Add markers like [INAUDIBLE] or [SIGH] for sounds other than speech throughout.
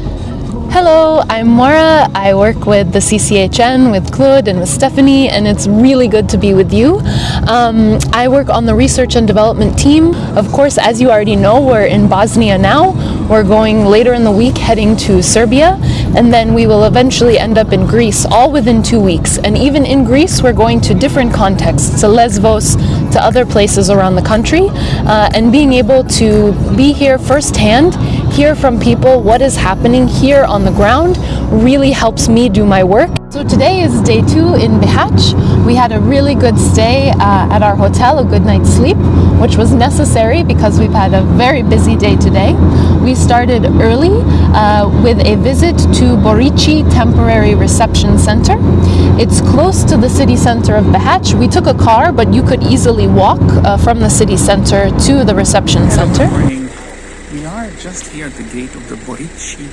Hello, I'm Moira. I work with the CCHN, with Claude and with Stephanie, and it's really good to be with you. Um, I work on the research and development team. Of course, as you already know, we're in Bosnia now. We're going later in the week heading to Serbia, and then we will eventually end up in Greece, all within two weeks. And even in Greece, we're going to different contexts, to Lesbos, to other places around the country, uh, and being able to be here firsthand hear from people what is happening here on the ground really helps me do my work. So today is day two in Bihać. We had a really good stay uh, at our hotel, a good night's sleep, which was necessary because we've had a very busy day today. We started early uh, with a visit to Borici Temporary Reception Center. It's close to the city center of Bihać. We took a car, but you could easily walk uh, from the city center to the reception center. We are just here at the gate of the Borici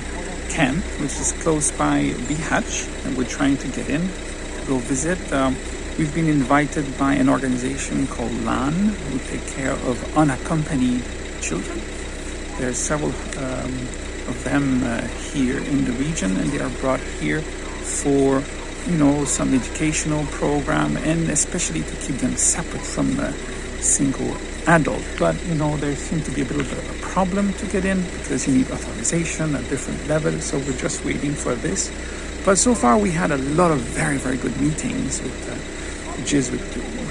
camp, which is close by Bihać, and we're trying to get in to go visit. Um, we've been invited by an organization called LAN, who take care of unaccompanied children. There are several um, of them uh, here in the region, and they are brought here for you know some educational program and especially to keep them separate from the single adult. But you know, there seems to be a little bit of a problem to get in because you need authorization at different levels. So we're just waiting for this. But so far, we had a lot of very, very good meetings with the Jesuit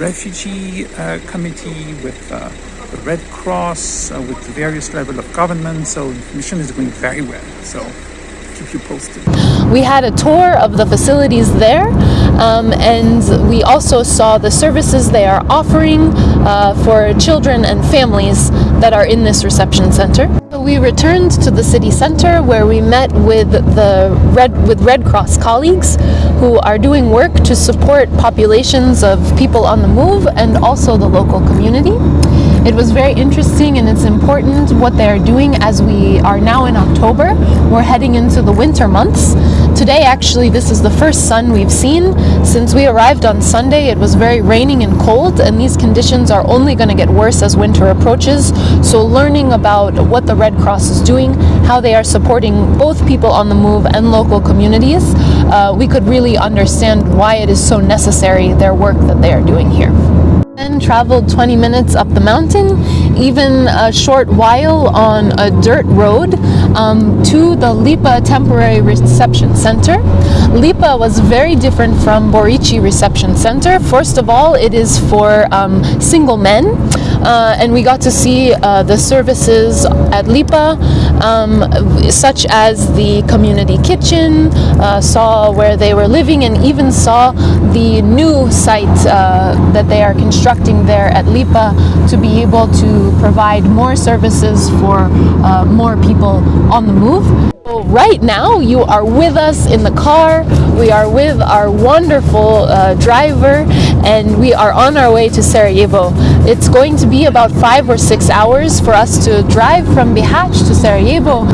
Refugee uh, Committee, with uh, the Red Cross, uh, with the various level of government. So the mission is going very well. So We had a tour of the facilities there um, and we also saw the services they are offering uh, for children and families that are in this reception center. We returned to the city center where we met with the Red with Red Cross colleagues who are doing work to support populations of people on the move and also the local community. It was very interesting and it's important what they are doing as we are now in October. We're heading into the winter months. Today actually this is the first sun we've seen. Since we arrived on Sunday it was very raining and cold and these conditions are only going to get worse as winter approaches. So learning about what the Red Cross is doing, how they are supporting both people on the move and local communities, uh, we could really understand why it is so necessary their work that they are doing here. Traveled 20 minutes up the mountain, even a short while on a dirt road um, to the Lipa Temporary Reception Center. Lipa was very different from Borici Reception Center. First of all, it is for um, single men, uh, and we got to see uh, the services at Lipa, um, such as the community kitchen, uh, saw where they were living, and even saw the new site uh, that they are constructing there at LIPA to be able to provide more services for more people on the move. So right now you are with us in the car, we are with our wonderful uh, driver and we are on our way to Sarajevo. It's going to be about five or six hours for us to drive from Bihać to Sarajevo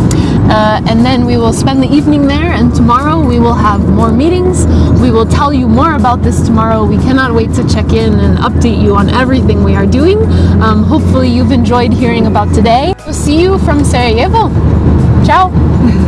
uh, and then we will spend the evening there and tomorrow we will have more meetings. We will tell you more about this tomorrow. We cannot wait to check in and update you on everything we are doing. Um, hopefully you've enjoyed hearing about today. We'll see you from Sarajevo. Ciao! [LAUGHS]